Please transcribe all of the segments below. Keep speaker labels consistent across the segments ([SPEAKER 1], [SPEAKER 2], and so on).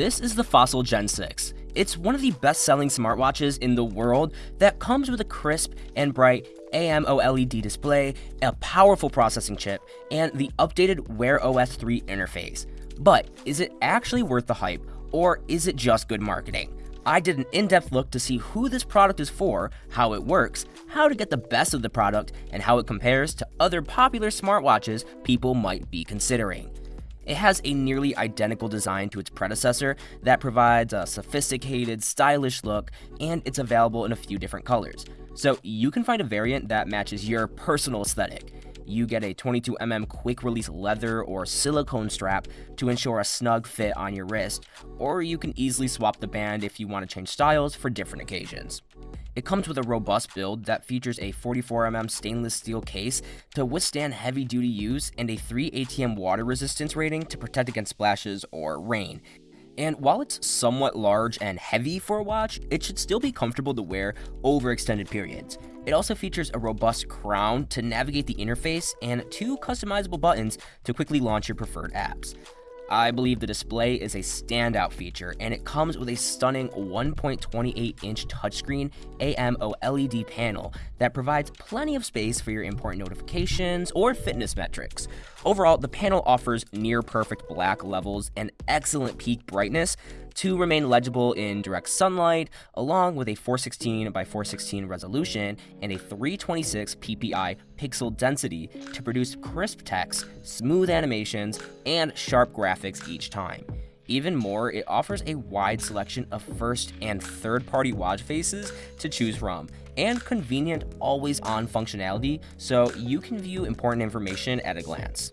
[SPEAKER 1] This is the Fossil Gen 6. It's one of the best-selling smartwatches in the world that comes with a crisp and bright AMOLED display, a powerful processing chip, and the updated Wear OS 3 interface. But is it actually worth the hype, or is it just good marketing? I did an in-depth look to see who this product is for, how it works, how to get the best of the product, and how it compares to other popular smartwatches people might be considering. It has a nearly identical design to its predecessor that provides a sophisticated, stylish look, and it's available in a few different colors. So you can find a variant that matches your personal aesthetic. You get a 22mm quick release leather or silicone strap to ensure a snug fit on your wrist, or you can easily swap the band if you want to change styles for different occasions. It comes with a robust build that features a 44mm stainless steel case to withstand heavy duty use and a 3 ATM water resistance rating to protect against splashes or rain. And while it's somewhat large and heavy for a watch, it should still be comfortable to wear over extended periods. It also features a robust crown to navigate the interface and two customizable buttons to quickly launch your preferred apps. I believe the display is a standout feature, and it comes with a stunning 1.28 inch touchscreen AMOLED panel that provides plenty of space for your important notifications or fitness metrics. Overall, the panel offers near perfect black levels and excellent peak brightness, to remain legible in direct sunlight, along with a 416 by 416 resolution and a 326 ppi pixel density to produce crisp text, smooth animations, and sharp graphics each time. Even more, it offers a wide selection of first and third party watch faces to choose from, and convenient always on functionality so you can view important information at a glance.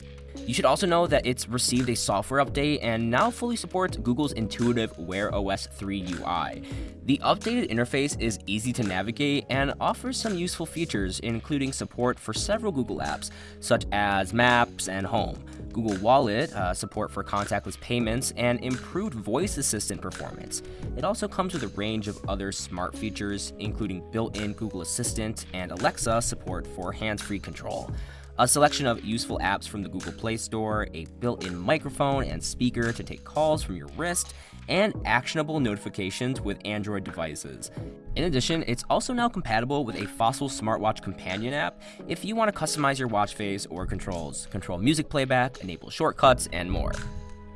[SPEAKER 1] You should also know that it's received a software update and now fully supports Google's intuitive Wear OS 3 UI. The updated interface is easy to navigate and offers some useful features, including support for several Google apps, such as Maps and Home. Google Wallet, uh, support for contactless payments, and improved voice assistant performance. It also comes with a range of other smart features, including built in Google Assistant and Alexa support for hands free control a selection of useful apps from the Google Play Store, a built-in microphone and speaker to take calls from your wrist, and actionable notifications with Android devices. In addition, it's also now compatible with a Fossil smartwatch companion app if you want to customize your watch face or controls, control music playback, enable shortcuts, and more.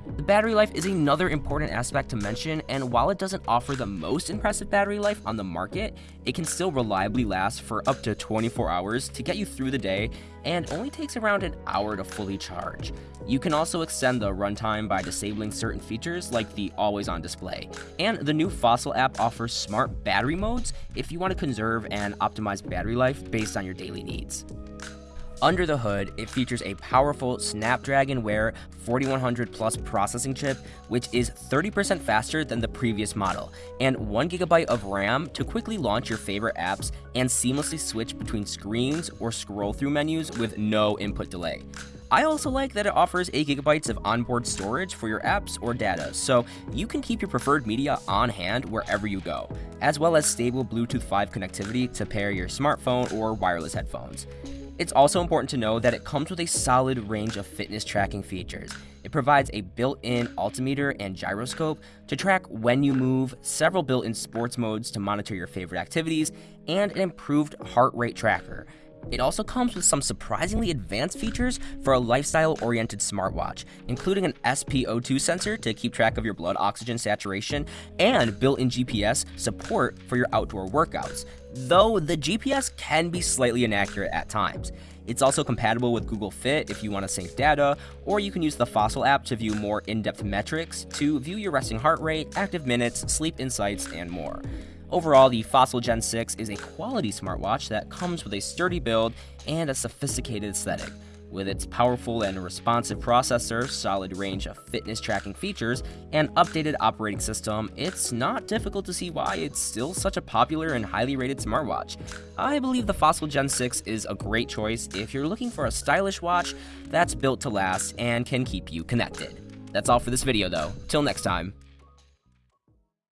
[SPEAKER 1] The battery life is another important aspect to mention, and while it doesn't offer the most impressive battery life on the market, it can still reliably last for up to 24 hours to get you through the day and only takes around an hour to fully charge. You can also extend the runtime by disabling certain features like the always on display. And the new Fossil app offers smart battery modes if you want to conserve and optimize battery life based on your daily needs. Under the hood, it features a powerful Snapdragon Wear 4100 Plus processing chip, which is 30% faster than the previous model, and 1GB of RAM to quickly launch your favorite apps and seamlessly switch between screens or scroll through menus with no input delay. I also like that it offers 8GB of onboard storage for your apps or data, so you can keep your preferred media on hand wherever you go, as well as stable Bluetooth 5 connectivity to pair your smartphone or wireless headphones. It's also important to know that it comes with a solid range of fitness tracking features. It provides a built-in altimeter and gyroscope to track when you move, several built-in sports modes to monitor your favorite activities, and an improved heart rate tracker. It also comes with some surprisingly advanced features for a lifestyle-oriented smartwatch, including an SpO2 sensor to keep track of your blood oxygen saturation, and built-in GPS support for your outdoor workouts, though the GPS can be slightly inaccurate at times. It's also compatible with Google Fit if you want to sync data, or you can use the Fossil app to view more in-depth metrics, to view your resting heart rate, active minutes, sleep insights, and more. Overall, the Fossil Gen 6 is a quality smartwatch that comes with a sturdy build and a sophisticated aesthetic. With its powerful and responsive processor, solid range of fitness tracking features, and updated operating system, it's not difficult to see why it's still such a popular and highly rated smartwatch. I believe the Fossil Gen 6 is a great choice if you're looking for a stylish watch that's built to last and can keep you connected. That's all for this video though. Till next time.